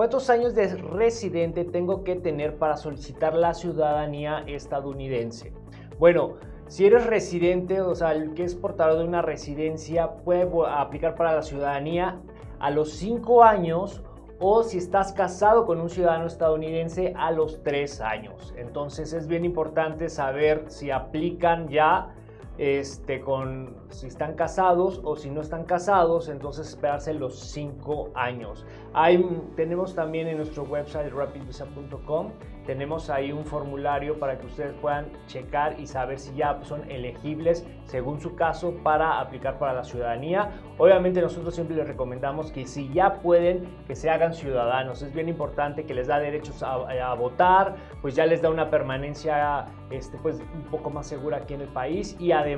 ¿Cuántos años de residente tengo que tener para solicitar la ciudadanía estadounidense? Bueno, si eres residente, o sea, el que es portador de una residencia, puede aplicar para la ciudadanía a los 5 años o si estás casado con un ciudadano estadounidense a los 3 años. Entonces es bien importante saber si aplican ya este, con si están casados o si no están casados, entonces esperarse los 5 años. Hay, tenemos también en nuestro website rapidvisa.com tenemos ahí un formulario para que ustedes puedan checar y saber si ya son elegibles según su caso para aplicar para la ciudadanía. Obviamente nosotros siempre les recomendamos que si ya pueden, que se hagan ciudadanos. Es bien importante que les da derechos a, votar, pues ya les da una permanencia este, pues, un poco más segura aquí en el país y además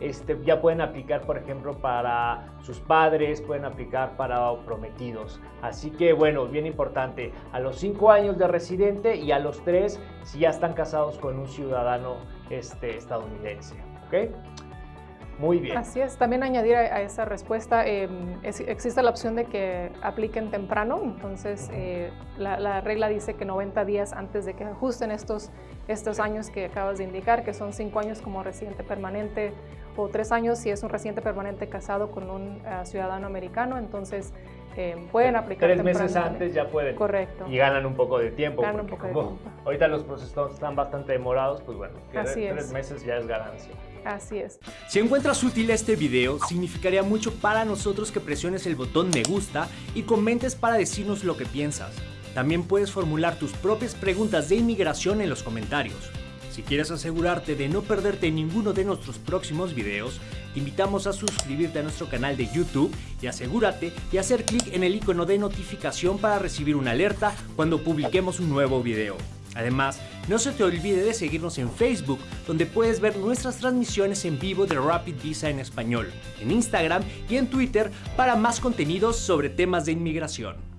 este, ya pueden aplicar, por ejemplo, para sus padres, pueden aplicar para prometidos. Así que bueno, bien importante, a los 5 años de residente y a los tres si ya están casados con un ciudadano este, estadounidense. ¿ok? Muy bien. Así es. También añadir a, esa respuesta, em, existe la opción de que apliquen temprano. Entonces, eh, la, regla dice que 90 días antes de que ajusten estos, estos años que acabas de indicar, que son 5 años como residente permanente o 3 años si es un residente permanente casado con un eh, ciudadano americano. Entonces, eh, pueden aplicar Tres meses antes ya pueden. Correcto. Y ganan un poco de tiempo. Ganan un poco de tiempo. Ahorita los procesos están bastante demorados, pues bueno, tres meses ya es ganancia. Así es. Si encuentras útil este video, significaría mucho para nosotros que presiones el botón me gusta y comentes para decirnos lo que piensas. También puedes formular tus propias preguntas de inmigración en los comentarios. Si quieres asegurarte de no perderte ninguno de nuestros próximos videos, te invitamos a suscribirte a nuestro canal de YouTube y asegúrate de hacer clic en el icono de notificación para recibir una alerta cuando publiquemos un nuevo video. Además, no se te olvide de seguirnos en Facebook, donde puedes ver nuestras transmisiones en vivo de Rapid Visa en español, en Instagram y en Twitter para más contenidos sobre temas de inmigración.